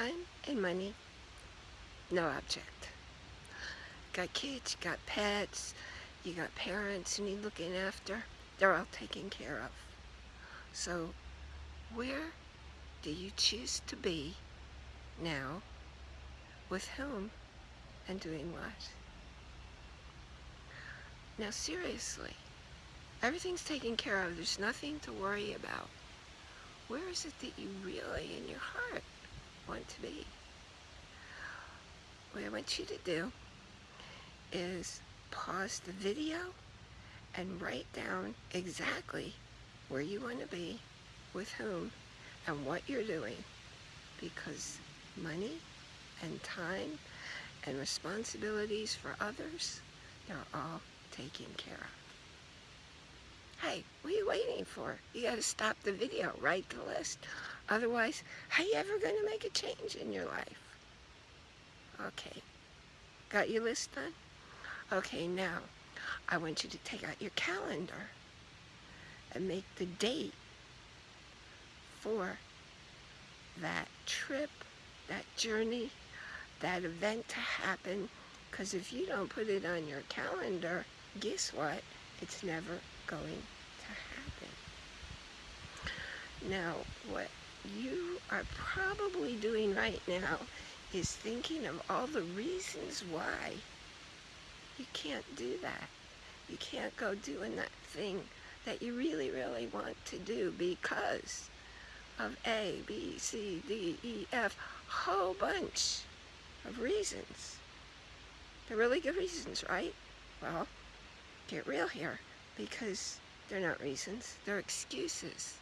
time and money, no object. Got kids, you got pets, you got parents you need looking after. They're all taken care of. So where do you choose to be now with whom and doing what? Now seriously, everything's taken care of. There's nothing to worry about. Where is it that you really in your heart want to be? What I want you to do is pause the video and write down exactly where you want to be, with whom, and what you're doing. Because money and time and responsibilities for others, they're all taken care of. Hey, what are you waiting for? You got to stop the video, write the list. Otherwise, how are you ever going to make a change in your life? Okay, got your list done? Okay, now, I want you to take out your calendar and make the date for that trip, that journey, that event to happen. Because if you don't put it on your calendar, guess what? It's never going to happen. Now, what you are probably doing right now is thinking of all the reasons why you can't do that. You can't go doing that thing that you really, really want to do because of A, B, C, D, E, F, whole bunch of reasons. They're really good reasons, right? Well, get real here because they're not reasons, they're excuses.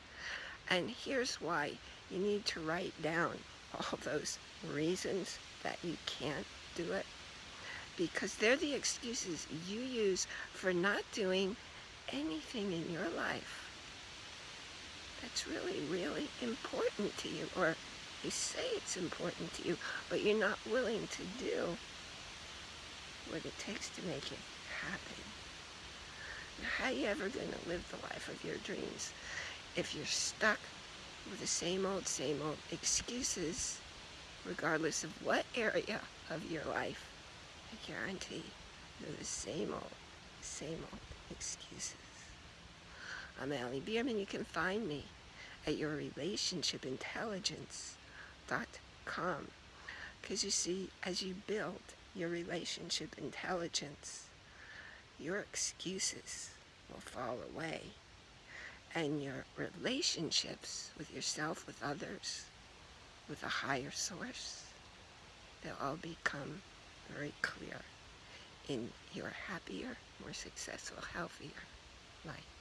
And here's why you need to write down all those reasons that you can't do it because they're the excuses you use for not doing anything in your life that's really, really important to you, or you say it's important to you, but you're not willing to do what it takes to make it happen. How are you ever going to live the life of your dreams if you're stuck with the same old, same old excuses, regardless of what area of your life? I guarantee they're the same old, same old excuses. I'm Allie Bierman. You can find me at yourrelationshipintelligence.com because you see, as you build your relationship intelligence, your excuses will fall away and your relationships with yourself, with others, with a higher source, they'll all become very clear in your happier, more successful, healthier life.